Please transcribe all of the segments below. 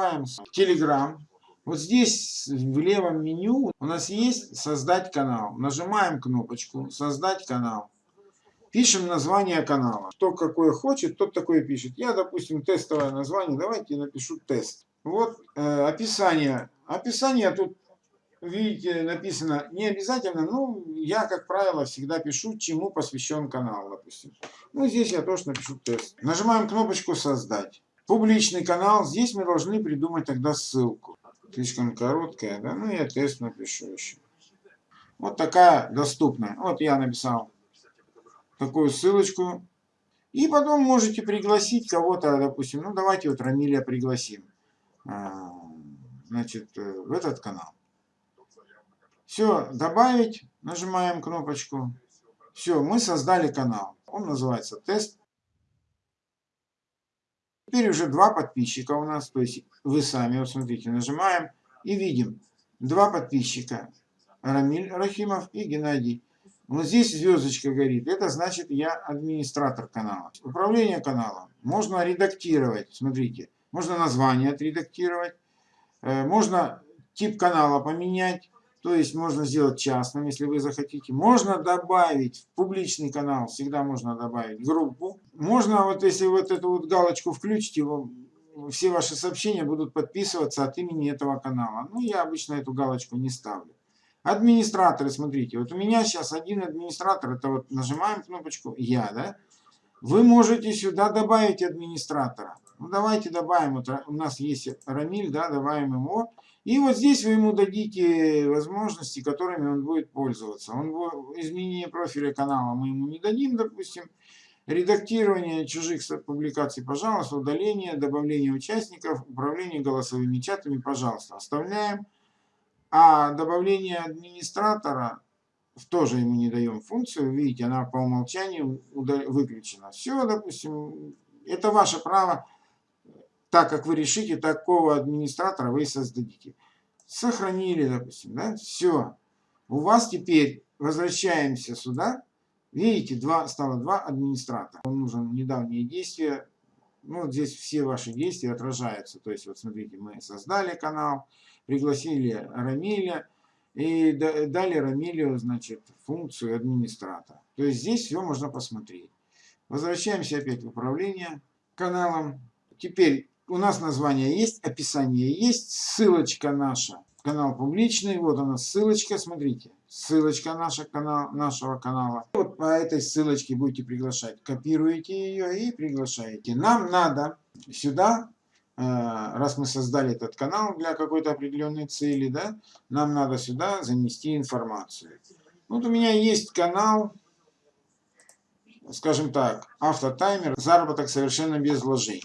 Открываем Telegram. Вот здесь в левом меню у нас есть «Создать канал». Нажимаем кнопочку «Создать канал». Пишем название канала. Кто какое хочет, тот такое пишет. Я, допустим, тестовое название. Давайте напишу тест. Вот э, описание. Описание тут, видите, написано не обязательно. Ну, я, как правило, всегда пишу, чему посвящен канал, допустим. Ну, здесь я тоже напишу тест. Нажимаем кнопочку «Создать». Публичный канал. Здесь мы должны придумать тогда ссылку. Слишком короткая, да? Ну, я тест напишу еще. Вот такая доступная. Вот я написал такую ссылочку. И потом можете пригласить кого-то, допустим, ну давайте вот Рамиля пригласим, а, значит, э, в этот канал. Все, добавить, нажимаем кнопочку. Все, мы создали канал. Он называется тест. Теперь уже два подписчика у нас, то есть вы сами, вот смотрите, нажимаем и видим два подписчика. Рамиль Рахимов и Геннадий. Вот здесь звездочка горит. Это значит, я администратор канала. Управление каналом. Можно редактировать. Смотрите. Можно название отредактировать. Э, можно тип канала поменять. То есть можно сделать частным, если вы захотите. Можно добавить в публичный канал, всегда можно добавить группу. Можно, вот если вот эту вот галочку включите, все ваши сообщения будут подписываться от имени этого канала. Ну, я обычно эту галочку не ставлю. Администраторы, смотрите, вот у меня сейчас один администратор, это вот нажимаем кнопочку «Я», да? Вы можете сюда добавить администратора. Ну, давайте добавим, вот у нас есть Рамиль, да, добавим его. И вот здесь вы ему дадите возможности, которыми он будет пользоваться. Он, изменение профиля канала мы ему не дадим, допустим. Редактирование чужих публикаций, пожалуйста. Удаление, добавление участников, управление голосовыми чатами, пожалуйста. Оставляем. А добавление администратора тоже ему не даем функцию. Видите, она по умолчанию выключена. Все, допустим, это ваше право. Так как вы решите, такого администратора вы создадите. Сохранили, допустим, да? Все. У вас теперь возвращаемся сюда. Видите, два, стало два администратора. Вам нужно недавние действия. Ну, здесь все ваши действия отражаются. То есть, вот смотрите, мы создали канал пригласили Рамиля и дали Рамилю, значит, функцию администратора. То есть здесь все можно посмотреть. Возвращаемся опять в управление каналом. Теперь у нас название есть, описание есть, ссылочка наша. Канал публичный, вот она ссылочка, смотрите. Ссылочка наша, канал, нашего канала. Вот по этой ссылочке будете приглашать. Копируете ее и приглашаете. Нам надо сюда раз мы создали этот канал для какой-то определенной цели, да, нам надо сюда занести информацию. Вот у меня есть канал, скажем так, автотаймер, заработок совершенно без вложений.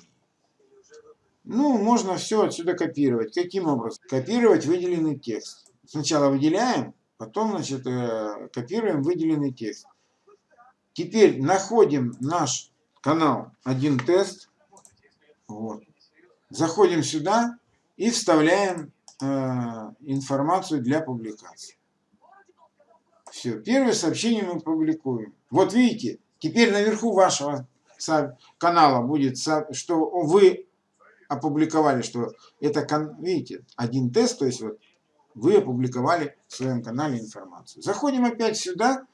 Ну, можно все отсюда копировать. Каким образом? Копировать выделенный текст. Сначала выделяем, потом, значит, э, копируем выделенный текст. Теперь находим наш канал один тест. Вот. Заходим сюда и вставляем э, информацию для публикации. Все, первое сообщение мы публикуем. Вот видите, теперь наверху вашего канала будет, что вы опубликовали, что это, видите, один тест, то есть вот вы опубликовали в своем канале информацию. Заходим опять сюда,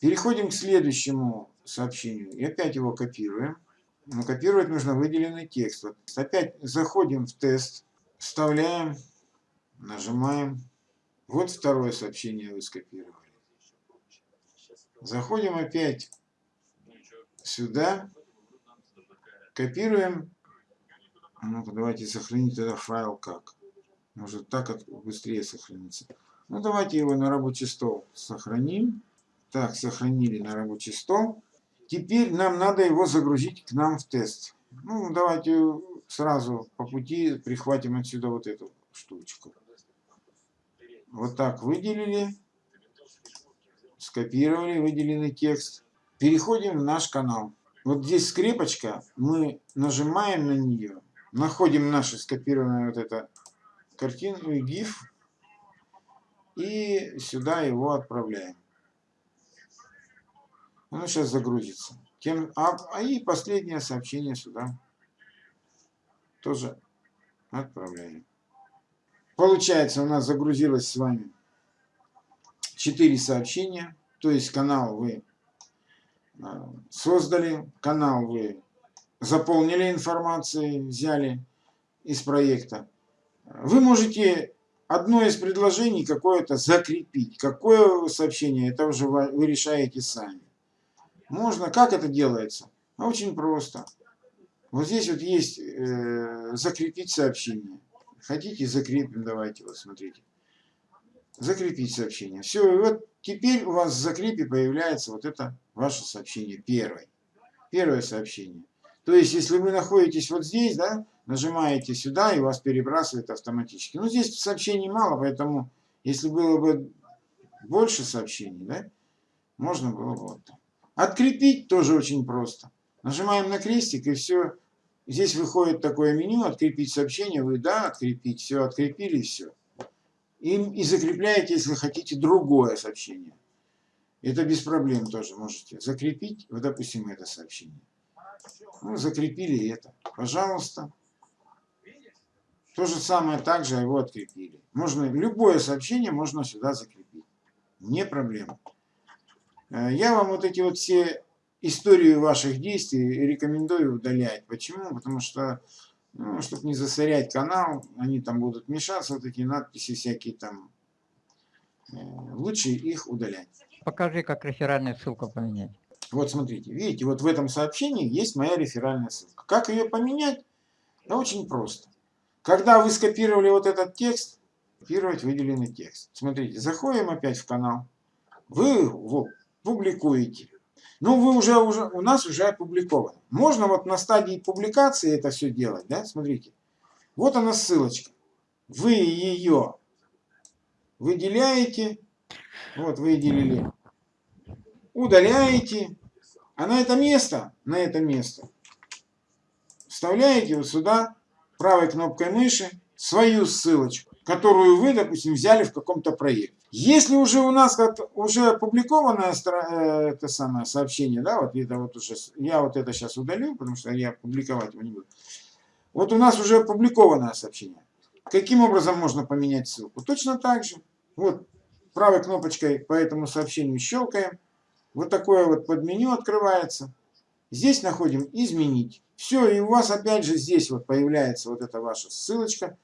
переходим к следующему сообщению и опять его копируем. Но копировать нужно выделенный текст. Вот опять заходим в тест, вставляем, нажимаем. Вот второе сообщение вы скопировали. Заходим опять сюда, копируем. Ну-ка, давайте сохранить тогда файл как. Может так быстрее сохранится. Ну, давайте его на рабочий стол сохраним. Так, сохранили на рабочий стол. Теперь нам надо его загрузить к нам в тест. Ну, давайте сразу по пути прихватим отсюда вот эту штучку. Вот так выделили, скопировали выделенный текст. Переходим в наш канал. Вот здесь скрепочка, мы нажимаем на нее, находим нашу скопированную вот эту картину и GIF, и сюда его отправляем. Оно сейчас загрузится. Тем, а, а и последнее сообщение сюда. Тоже Отправляем. Получается, у нас загрузилось с вами 4 сообщения. То есть канал вы а, создали, канал вы заполнили информацией, взяли из проекта. Вы можете одно из предложений какое-то закрепить. Какое сообщение, это уже вы решаете сами. Можно, как это делается? Очень просто. Вот здесь вот есть э, закрепить сообщение. Хотите, закрепим, давайте, вот смотрите. Закрепить сообщение. Все, и вот теперь у вас в закрепе появляется вот это ваше сообщение, первое. Первое сообщение. То есть, если вы находитесь вот здесь, да, нажимаете сюда, и вас перебрасывает автоматически. Ну, здесь сообщений мало, поэтому, если было бы больше сообщений, да, можно было бы вот так. Открепить тоже очень просто. Нажимаем на крестик, и все. Здесь выходит такое меню, открепить сообщение, вы, да, открепить, все, открепили, все. И, и закрепляете, если хотите, другое сообщение. Это без проблем тоже можете закрепить, вот, допустим, это сообщение. Ну, закрепили это. Пожалуйста. То же самое также его открепили. Можно, любое сообщение можно сюда закрепить. Не проблема. Э, я вам вот эти вот все истории ваших действий рекомендую удалять. Почему? Потому что, ну, чтобы не засорять канал, они там будут мешаться, вот эти надписи всякие там. Э, лучше их удалять. Покажи, как реферальную ссылку поменять. Вот смотрите, видите, вот в этом сообщении есть моя реферальная ссылка. Как ее поменять? Да очень просто. Когда вы скопировали вот этот текст, копировать выделенный текст. Смотрите, заходим опять в канал. Вы его публикуете. Ну, вы уже, уже, у нас уже опубликовано. Можно вот на стадии публикации это все делать, да, смотрите. Вот она ссылочка. Вы ее выделяете, вот выделили, удаляете, а на это место, на это место вставляете вот сюда правой кнопкой мыши свою ссылочку, которую вы, допустим, взяли в каком-то проекте. Если уже у нас уже опубликованное э, это самое сообщение, да, вот это вот уже, я вот это сейчас удалю, потому что я публиковать его не буду. Вот у нас уже опубликованное сообщение. Каким образом можно поменять ссылку? Точно так же. Вот правой кнопочкой по этому сообщению щелкаем. Вот такое вот подменю открывается. Здесь находим «Изменить». Все, и у вас опять же здесь вот появляется вот эта ваша ссылочка.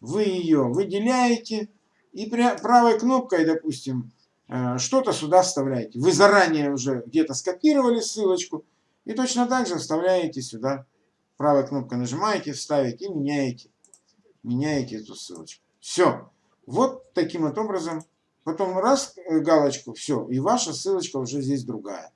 Вы ее выделяете и правой кнопкой, допустим, э, что-то сюда вставляете. Вы заранее уже где-то скопировали ссылочку и точно так же вставляете сюда. Правой кнопкой нажимаете, вставить и меняете, меняете эту ссылочку. Все. Вот таким вот образом. Потом раз э, галочку, все, и ваша ссылочка уже здесь другая.